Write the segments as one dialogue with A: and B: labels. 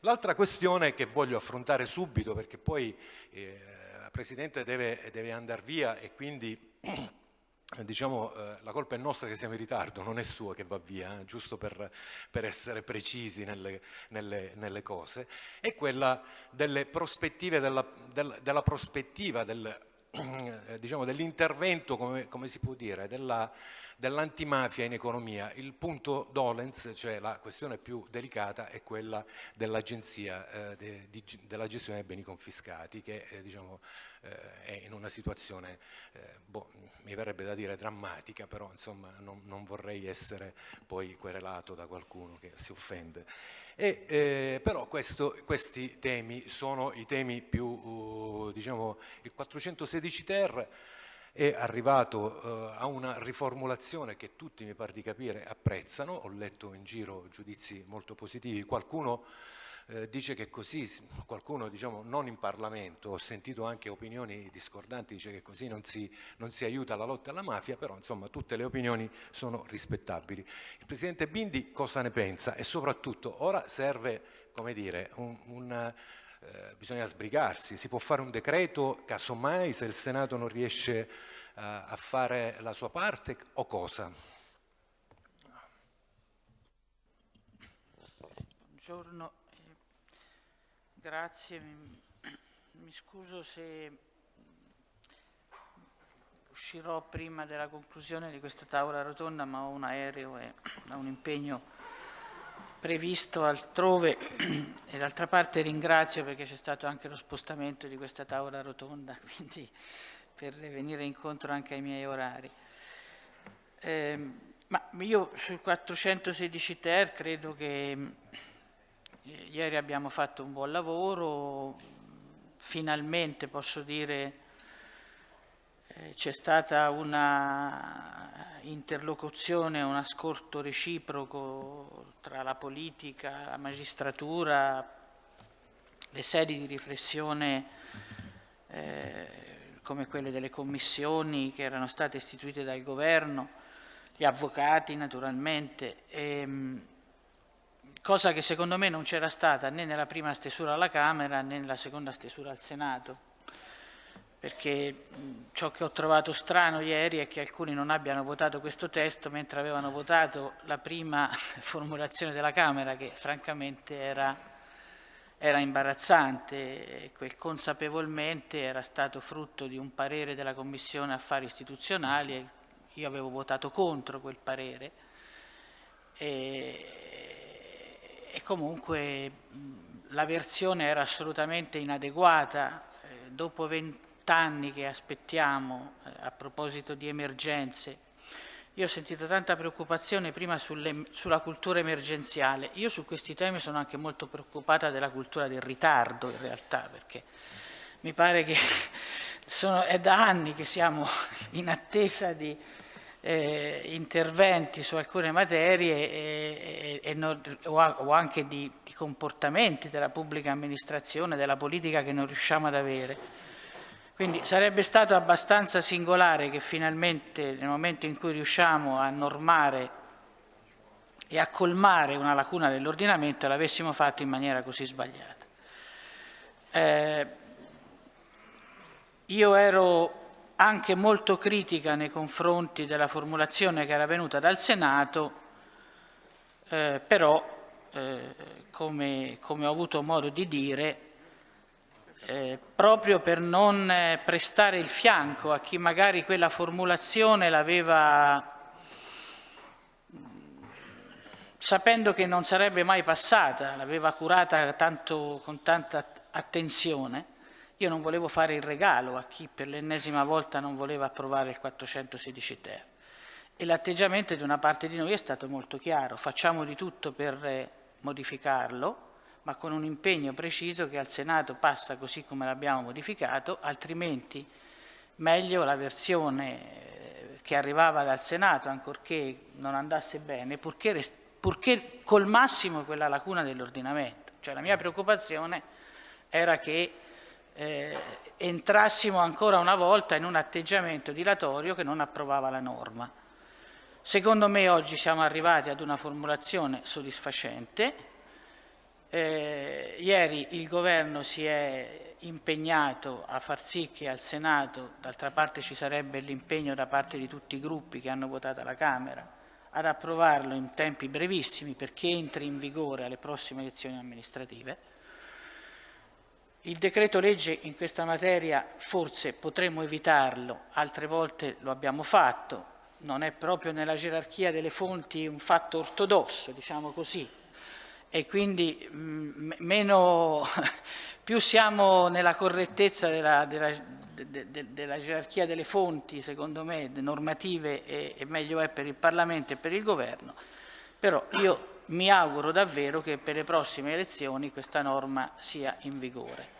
A: L'altra questione che voglio affrontare subito, perché poi eh, la Presidente deve, deve andare via e quindi diciamo, eh, la colpa è nostra che siamo in ritardo, non è sua che va via, eh, giusto per, per, essere precisi nelle, nelle, nelle, cose, è quella delle prospettive, della, del, della prospettiva del, diciamo, dell'intervento, come, come, si può dire, della, dell'antimafia in economia. Il punto dolens, cioè la questione più delicata, è quella dell'agenzia eh, de, della gestione dei beni confiscati, che eh, diciamo, eh, è in una situazione, eh, boh, mi verrebbe da dire drammatica, però insomma non, non vorrei essere poi querelato da qualcuno che si offende. E, eh, però questo, questi temi sono i temi più, uh, diciamo, il 416 ter è arrivato uh, a una riformulazione che tutti mi pare di capire apprezzano, ho letto in giro giudizi molto positivi, qualcuno eh, dice che così, qualcuno diciamo non in Parlamento, ho sentito anche opinioni discordanti, dice che così non si, non si aiuta la lotta alla mafia, però insomma tutte le opinioni sono rispettabili. Il Presidente Bindi cosa ne pensa? E soprattutto ora serve, come dire, un, un eh, bisogna sbrigarsi, si può fare un decreto casomai se il Senato non riesce eh, a fare la sua parte o cosa?
B: Buongiorno, Grazie, mi, mi scuso se uscirò prima della conclusione di questa tavola rotonda, ma ho un aereo e ho un impegno previsto altrove e d'altra parte ringrazio perché c'è stato anche lo spostamento di questa tavola rotonda, quindi per venire incontro anche ai miei orari. Eh, ma io sul 416 ter credo che Ieri abbiamo fatto un buon lavoro, finalmente posso dire eh, c'è stata una interlocuzione, un ascolto reciproco tra la politica, la magistratura, le sedi di riflessione eh, come quelle delle commissioni che erano state istituite dal governo, gli avvocati naturalmente. E, ehm, cosa che secondo me non c'era stata né nella prima stesura alla Camera né nella seconda stesura al Senato, perché ciò che ho trovato strano ieri è che alcuni non abbiano votato questo testo mentre avevano votato la prima formulazione della Camera, che francamente era, era imbarazzante quel consapevolmente era stato frutto di un parere della Commissione Affari Istituzionali e io avevo votato contro quel parere. E, e comunque la versione era assolutamente inadeguata. Eh, dopo vent'anni che aspettiamo eh, a proposito di emergenze, io ho sentito tanta preoccupazione prima sulle, sulla cultura emergenziale. Io su questi temi sono anche molto preoccupata della cultura del ritardo in realtà, perché mi pare che sono, è da anni che siamo in attesa di eh, interventi su alcune materie e, e, e non, o, o, anche di, di, comportamenti della pubblica amministrazione, della politica che non riusciamo ad avere. Quindi sarebbe stato abbastanza singolare che finalmente nel momento in cui riusciamo a normare e a colmare una lacuna dell'ordinamento l'avessimo fatto in maniera così sbagliata. Eh, io ero anche molto critica nei confronti della formulazione che era venuta dal Senato, eh, però eh, come, come, ho avuto modo di dire, eh, proprio per non eh, prestare il fianco a chi magari quella formulazione l'aveva sapendo che non sarebbe mai passata, l'aveva curata tanto, con tanta attenzione, io non volevo fare il regalo a chi per l'ennesima volta non voleva approvare il 416 ter. E l'atteggiamento di una parte di noi è stato molto chiaro, facciamo di tutto per eh, modificarlo, ma con un impegno preciso che al Senato passa così come l'abbiamo modificato, altrimenti meglio la versione eh, che arrivava dal Senato, ancorché non andasse bene, purché, purché colmassimo quella lacuna dell'ordinamento. Cioè la mia preoccupazione era che eh, entrassimo ancora una volta in un atteggiamento dilatorio che non approvava la norma. Secondo me oggi siamo arrivati ad una formulazione soddisfacente, eh, ieri il governo si è impegnato a far sì che al Senato, d'altra parte ci sarebbe l'impegno da parte di tutti i gruppi che hanno votato alla Camera, ad approvarlo in tempi brevissimi perché entri in vigore alle prossime elezioni amministrative. Il decreto legge in questa materia forse potremmo evitarlo, altre volte lo abbiamo fatto, non è proprio nella gerarchia delle fonti un fatto ortodosso, diciamo così, e quindi mm, meno, più siamo nella correttezza della, della, de, de, della, gerarchia delle fonti, secondo me, normative, e, e meglio è per il Parlamento e per il Governo, però io mi auguro davvero che per le prossime elezioni questa norma sia in vigore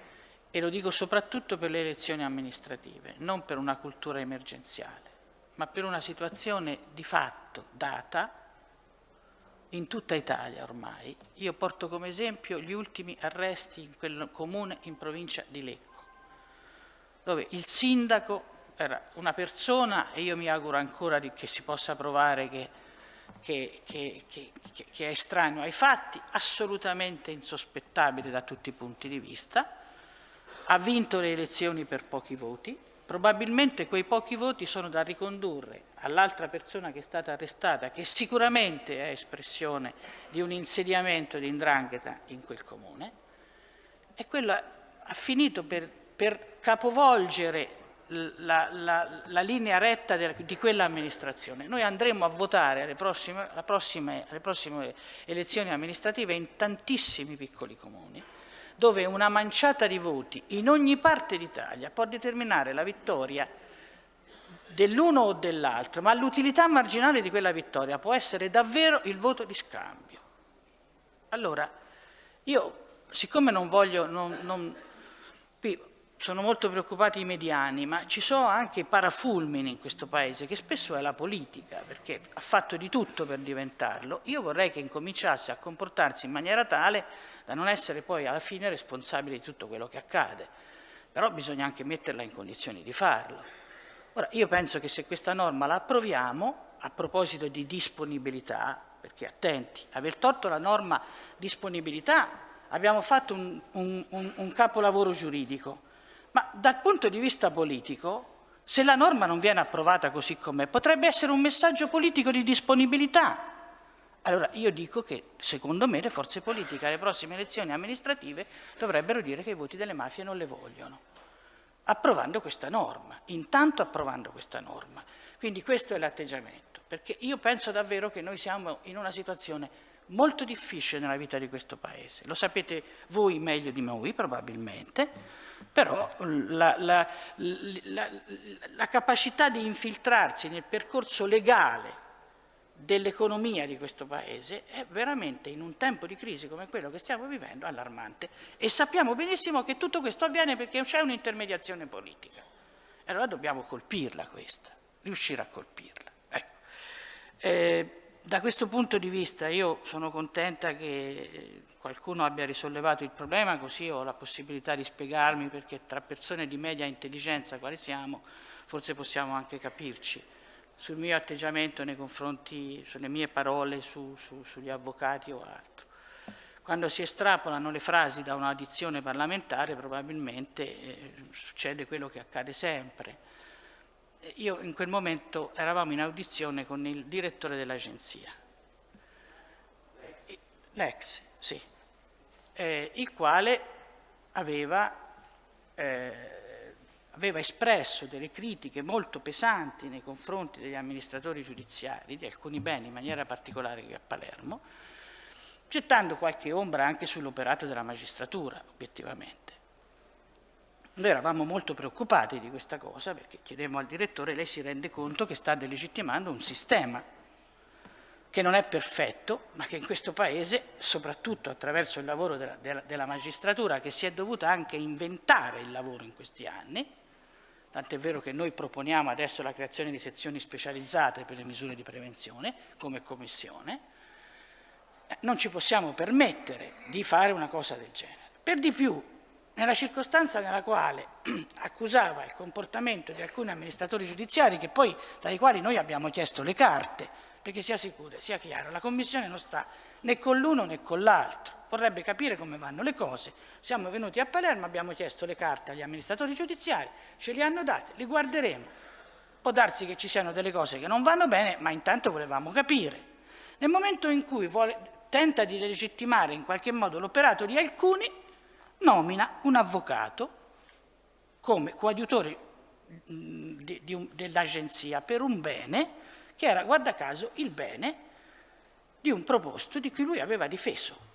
B: e lo dico soprattutto per le elezioni amministrative, non per una cultura emergenziale, ma per una situazione di fatto data in tutta Italia ormai. Io porto come esempio gli ultimi arresti in quel comune in provincia di Lecco, dove il sindaco era una persona, e io mi auguro ancora che si possa provare che, che, che, che è estraneo ai fatti, assolutamente insospettabile da tutti i punti di vista, ha vinto le elezioni per pochi voti, probabilmente quei pochi voti sono da ricondurre all'altra persona che è stata arrestata, che sicuramente è espressione di un insediamento di indrangheta in quel comune, e quello ha finito per, per capovolgere la, la, la, linea retta di quell'amministrazione. Noi andremo a votare alle prossime, prossime, alle prossime elezioni amministrative in tantissimi piccoli comuni, dove una manciata di voti in ogni parte d'Italia può determinare la vittoria dell'uno o dell'altro, ma l'utilità marginale di quella vittoria può essere davvero il voto di scambio. Allora, io, siccome non voglio, non, non, sono molto preoccupati i mediani, ma ci sono anche parafulmini in questo Paese, che spesso è la politica, perché ha fatto di tutto per diventarlo. Io vorrei che incominciasse a comportarsi in maniera tale da non essere poi alla fine responsabile di tutto quello che accade. Però bisogna anche metterla in condizioni di farlo. Ora, io penso che se questa norma la approviamo, a proposito di disponibilità, perché attenti, aver tolto la norma disponibilità abbiamo fatto un, un, un, un capolavoro giuridico, ma dal punto di vista politico, se la norma non viene approvata così com'è, potrebbe essere un messaggio politico di disponibilità. Allora io dico che secondo me le forze politiche alle prossime elezioni amministrative dovrebbero dire che i voti delle mafie non le vogliono, approvando questa norma, intanto approvando questa norma. Quindi questo è l'atteggiamento, perché io penso davvero che noi siamo in una situazione molto difficile nella vita di questo Paese. Lo sapete voi meglio di noi probabilmente, però la, la, la, la capacità di infiltrarsi nel percorso legale dell'economia di questo Paese è veramente in un tempo di crisi come quello che stiamo vivendo allarmante e sappiamo benissimo che tutto questo avviene perché c'è un'intermediazione politica. Allora dobbiamo colpirla questa, riuscire a colpirla. Ecco. Eh, da questo punto di vista io sono contenta che qualcuno abbia risollevato il problema, così ho la possibilità di spiegarmi perché tra persone di media intelligenza quali siamo, forse possiamo anche capirci sul mio atteggiamento nei confronti, sulle mie parole su, su, sugli avvocati o altro. Quando si estrapolano le frasi da un'audizione parlamentare probabilmente eh, succede quello che accade sempre. Io in quel momento eravamo in audizione con il direttore dell'agenzia, l'ex, sì, eh, il quale aveva, eh, aveva, espresso delle critiche molto pesanti nei confronti degli amministratori giudiziari di alcuni beni, in maniera particolare qui a Palermo, gettando qualche ombra anche sull'operato della magistratura, obiettivamente. Noi eravamo molto preoccupati di questa cosa perché chiedemmo al direttore, lei si rende conto che sta delegittimando un sistema che non è perfetto, ma che in questo Paese, soprattutto attraverso il lavoro della, della, della magistratura, che si è dovuta anche inventare il lavoro in questi anni, tant'è vero che noi proponiamo adesso la creazione di sezioni specializzate per le misure di prevenzione come Commissione, eh, non ci possiamo permettere di fare una cosa del genere. Per di più, nella circostanza nella quale accusava il comportamento di alcuni amministratori giudiziari, poi, dai quali noi abbiamo chiesto le carte, perché sia sicuro, sia chiaro, la Commissione non sta né con l'uno né con l'altro. Vorrebbe capire come vanno le cose. Siamo venuti a Palermo, abbiamo chiesto le carte agli amministratori giudiziari, ce li hanno date, li guarderemo. Può darsi che ci siano delle cose che non vanno bene, ma intanto volevamo capire. Nel momento in cui vuole, tenta di legittimare in qualche modo l'operato di alcuni, nomina un avvocato come coadiutore mm, dell'agenzia per un bene che era, guarda caso, il bene di un proposto di cui lui aveva difeso.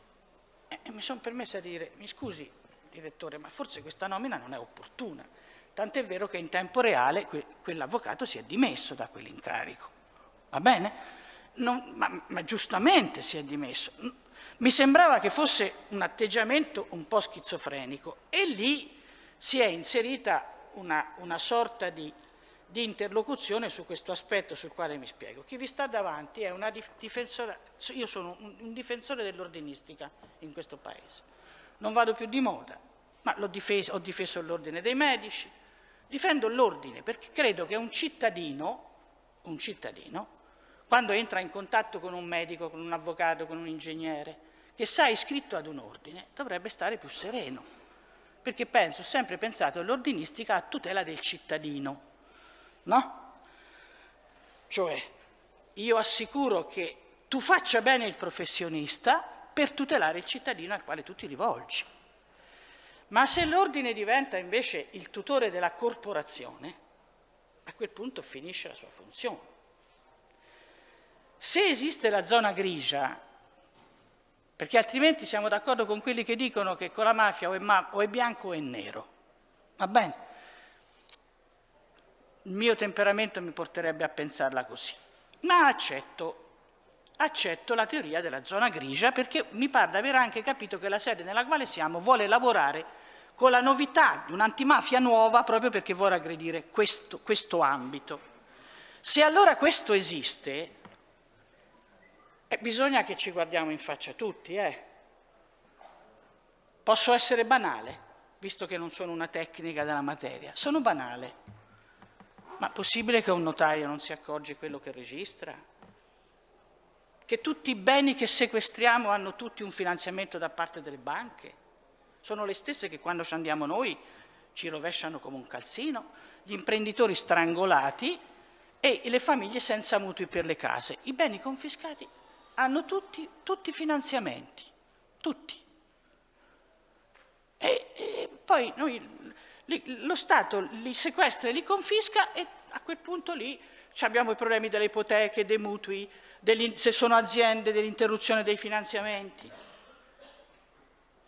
B: E mi sono permessa di dire, mi scusi direttore, ma forse questa nomina non è opportuna. Tant'è vero che in tempo reale que quell'avvocato si è dimesso da quell'incarico. Va bene? Non, ma, ma giustamente si è dimesso. Mi sembrava che fosse un atteggiamento un po' schizofrenico e lì si è inserita una, una sorta di, di, interlocuzione su questo aspetto sul quale mi spiego. Chi vi sta davanti è una difensora, io sono un, difensore dell'ordinistica in questo Paese, non vado più di moda, ma difeso, ho difeso l'ordine dei medici, difendo l'ordine perché credo che un cittadino, un cittadino quando entra in contatto con un medico, con un avvocato, con un ingegnere, che sa iscritto ad un ordine, dovrebbe stare più sereno. Perché penso, ho sempre pensato all'ordinistica a tutela del cittadino, no? Cioè, io assicuro che tu faccia bene il professionista per tutelare il cittadino al quale tu ti rivolgi. Ma se l'ordine diventa invece il tutore della corporazione, a quel punto finisce la sua funzione. Se esiste la zona grigia, perché altrimenti siamo d'accordo con quelli che dicono che con la mafia o è, ma o è bianco o è nero, va bene? Il mio temperamento mi porterebbe a pensarla così, ma accetto, accetto la teoria della zona grigia perché mi pare di aver anche capito che la sede nella quale siamo vuole lavorare con la novità di un'antimafia nuova proprio perché vuole aggredire questo, questo ambito. Se allora questo esiste, e bisogna che ci guardiamo in faccia tutti, eh. Posso essere banale, visto che non sono una tecnica della materia. Sono banale. Ma possibile che un notaio non si accorge quello che registra? Che tutti i beni che sequestriamo hanno tutti un finanziamento da parte delle banche? Sono le stesse che quando ci andiamo noi ci rovesciano come un calzino? Gli imprenditori strangolati e le famiglie senza mutui per le case. I beni confiscati hanno tutti, tutti finanziamenti, tutti. E, e poi noi, lo Stato li sequestra e li confisca e a quel punto lì abbiamo i problemi delle ipoteche, dei mutui, se sono aziende, dell'interruzione dei finanziamenti.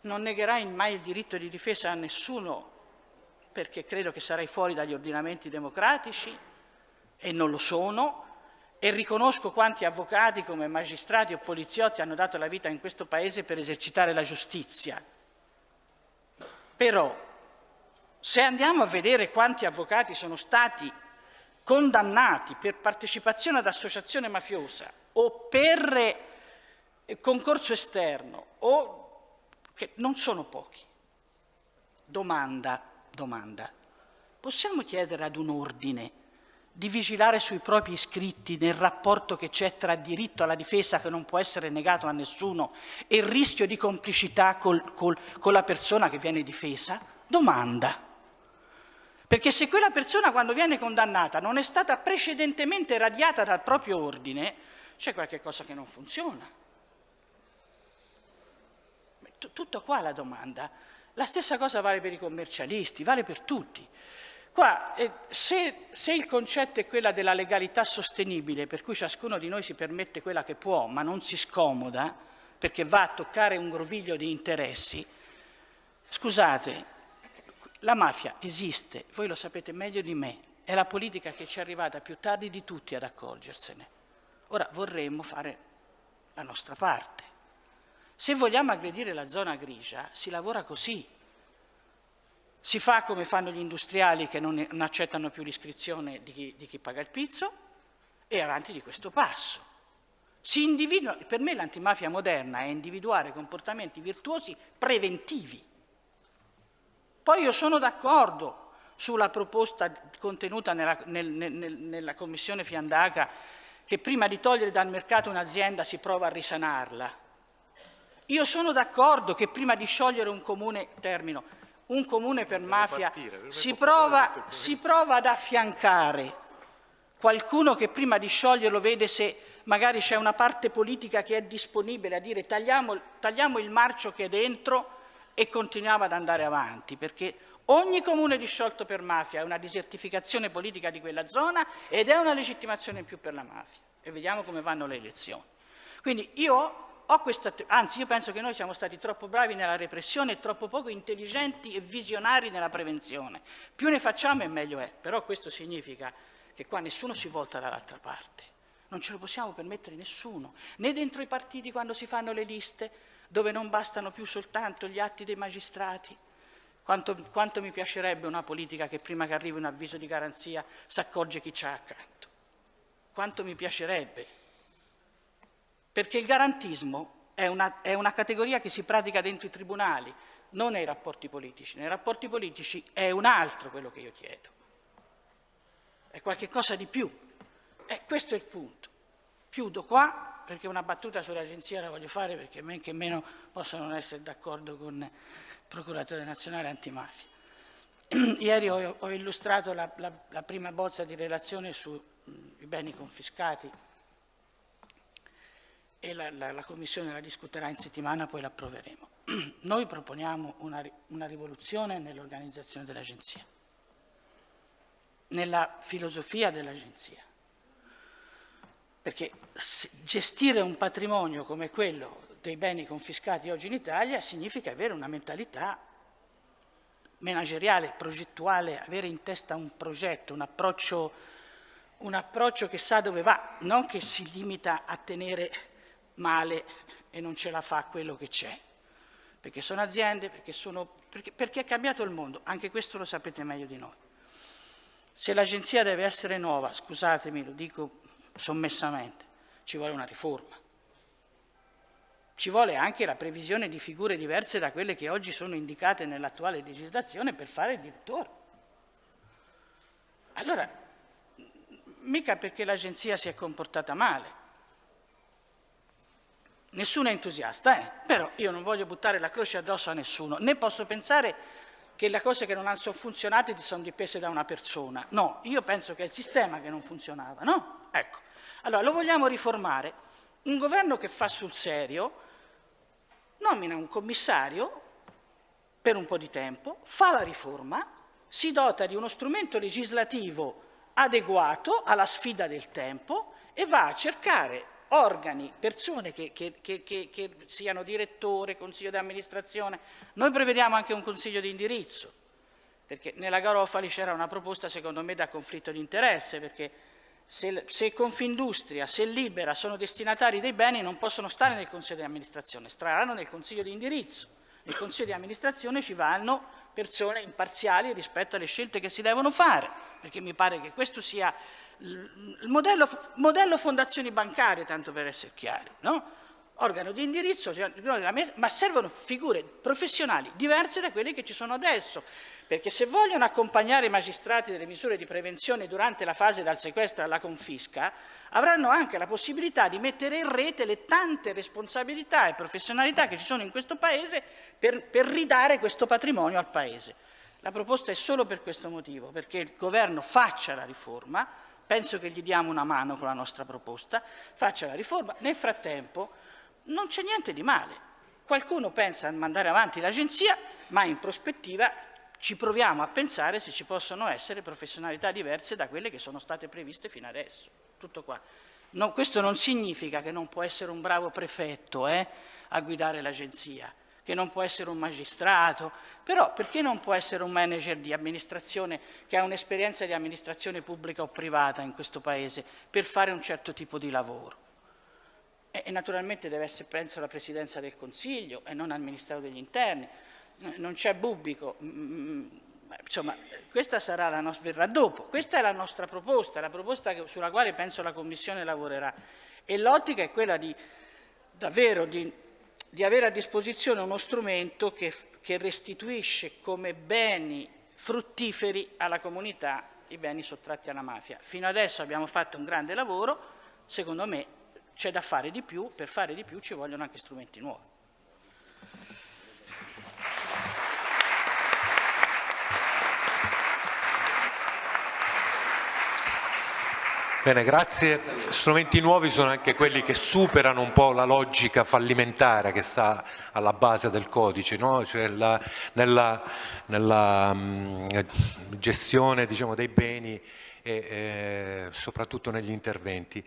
B: Non negherai mai il diritto di difesa a nessuno perché credo che sarai fuori dagli ordinamenti democratici e non lo sono, e riconosco quanti avvocati come magistrati o poliziotti hanno dato la vita in questo Paese per esercitare la giustizia. Però, se andiamo a vedere quanti avvocati sono stati condannati per partecipazione ad associazione mafiosa o per eh, concorso esterno, o, che non sono pochi. Domanda, domanda, possiamo chiedere ad un ordine di vigilare sui propri iscritti nel rapporto che c'è tra diritto alla difesa che non può essere negato a nessuno e il rischio di complicità col, col, con la persona che viene difesa? Domanda. Perché se quella persona quando viene condannata non è stata precedentemente radiata dal proprio ordine, c'è qualche cosa che non funziona. Tutto qua la domanda. La stessa cosa vale per i commercialisti, vale per tutti. Qua, eh, se, se, il concetto è quella della legalità sostenibile, per cui ciascuno di noi si permette quella che può, ma non si scomoda, perché va a toccare un groviglio di interessi, scusate, la mafia esiste, voi lo sapete meglio di me, è la politica che ci è arrivata più tardi di tutti ad accorgersene. Ora vorremmo fare la nostra parte. Se vogliamo aggredire la zona grigia, si lavora così, si fa come fanno gli industriali che non, accettano più l'iscrizione di di chi paga il pizzo e avanti di questo passo. per me l'antimafia moderna è individuare comportamenti virtuosi preventivi. Poi io sono d'accordo sulla proposta contenuta nella, nel, nel, nella Commissione Fiandaca che prima di togliere dal mercato un'azienda si prova a risanarla. Io sono d'accordo che prima di sciogliere un comune, termino, un comune per mafia, si prova, si prova ad affiancare qualcuno che prima di scioglierlo vede se magari c'è una parte politica che è disponibile a dire tagliamo, tagliamo il marcio che è dentro e continuiamo ad andare avanti, perché ogni comune disciolto per mafia è una disertificazione politica di quella zona ed è una legittimazione in più per la mafia. E vediamo come vanno le elezioni. Quindi io ho questa, anzi io penso che noi siamo stati troppo bravi nella repressione e troppo poco intelligenti e visionari nella prevenzione. Più ne facciamo e meglio è, però questo significa che qua nessuno si volta dall'altra parte. Non ce lo possiamo permettere nessuno, né dentro i partiti quando si fanno le liste, dove non bastano più soltanto gli atti dei magistrati. Quanto, quanto mi piacerebbe una politica che prima che arrivi un avviso di garanzia si accorge chi c'ha accanto. Quanto mi piacerebbe. Perché il garantismo è una, è una categoria che si pratica dentro i tribunali, non nei rapporti politici. Nei rapporti politici è un altro quello che io chiedo. È qualche cosa di più. E questo è il punto. Chiudo qua perché una battuta sull'agenzia la voglio fare perché men che meno posso non essere d'accordo con il procuratore nazionale antimafia. Ieri ho, ho illustrato la, la, la, prima bozza di relazione sui beni confiscati e la, la, Commissione la discuterà in settimana, poi l'approveremo. Noi proponiamo una, una rivoluzione nell'organizzazione dell'agenzia, nella filosofia dell'agenzia perché gestire un patrimonio come quello dei beni confiscati oggi in Italia significa avere una mentalità manageriale, progettuale, avere in testa un progetto, un approccio, un approccio che sa dove va, non che si limita a tenere male e non ce la fa quello che c'è. Perché sono aziende, perché, sono, perché, perché è cambiato il mondo, anche questo lo sapete meglio di noi. Se l'agenzia deve essere nuova, scusatemi, lo dico sommessamente, ci vuole una riforma. Ci vuole anche la previsione di figure diverse da quelle che oggi sono indicate nell'attuale legislazione per fare il direttore. Allora, mica perché l'agenzia si è comportata male. Nessuno è entusiasta, eh? però io non voglio buttare la croce addosso a nessuno, né posso pensare che le cose che non sono funzionate sono dipese da una persona. No, io penso che è il sistema che non funzionava, no? Ecco. Allora, lo vogliamo riformare. Un governo che fa sul serio nomina un commissario per un po' di tempo, fa la riforma, si dota di uno strumento legislativo adeguato alla sfida del tempo e va a cercare organi, persone che, che, che, che siano direttore, consiglio di amministrazione. Noi prevediamo anche un consiglio di indirizzo, perché nella Garofali c'era una proposta secondo me da conflitto di interesse, perché se, se Confindustria, se Libera sono destinatari dei beni non possono stare nel Consiglio di amministrazione, staranno nel Consiglio di indirizzo. Nel Consiglio di amministrazione ci vanno persone imparziali rispetto alle scelte che si devono fare, perché mi pare che questo sia il modello, modello fondazioni bancarie, tanto per essere chiari. No? Organo di indirizzo, ma servono figure professionali diverse da quelle che ci sono adesso, perché se vogliono accompagnare i magistrati delle misure di prevenzione durante la fase dal sequestro alla confisca, avranno anche la possibilità di mettere in rete le tante responsabilità e professionalità che ci sono in questo Paese per, per ridare questo patrimonio al Paese. La proposta è solo per questo motivo, perché il Governo faccia la riforma, penso che gli diamo una mano con la nostra proposta, faccia la riforma, nel frattempo non c'è niente di male. Qualcuno pensa a mandare avanti l'agenzia, ma in prospettiva ci proviamo a pensare se ci possono essere professionalità diverse da quelle che sono state previste fino adesso. Tutto qua. No, questo non significa che non può essere un bravo prefetto eh, a guidare l'agenzia, che non può essere un magistrato, però perché non può essere un manager di amministrazione che ha un'esperienza di amministrazione pubblica o privata in questo Paese per fare un certo tipo di lavoro? E, naturalmente deve essere, penso, la Presidenza del Consiglio e non al Ministero degli Interni. Non c'è Bubbico, mm, mm, insomma, questa sarà la nostra, verrà dopo. Questa è la nostra proposta, la proposta sulla quale penso la Commissione lavorerà. E l'ottica è quella di davvero di, di, avere a disposizione uno strumento che, che restituisce come beni fruttiferi alla comunità i beni sottratti alla mafia. Fino adesso abbiamo fatto un grande lavoro, secondo me c'è da fare di più, per fare di più ci vogliono anche strumenti nuovi.
A: Bene, grazie. Strumenti nuovi sono anche quelli che superano un po' la logica fallimentare che sta alla base del codice, no? cioè la, nella, nella mh, gestione diciamo, dei beni e eh, soprattutto negli interventi.